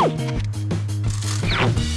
you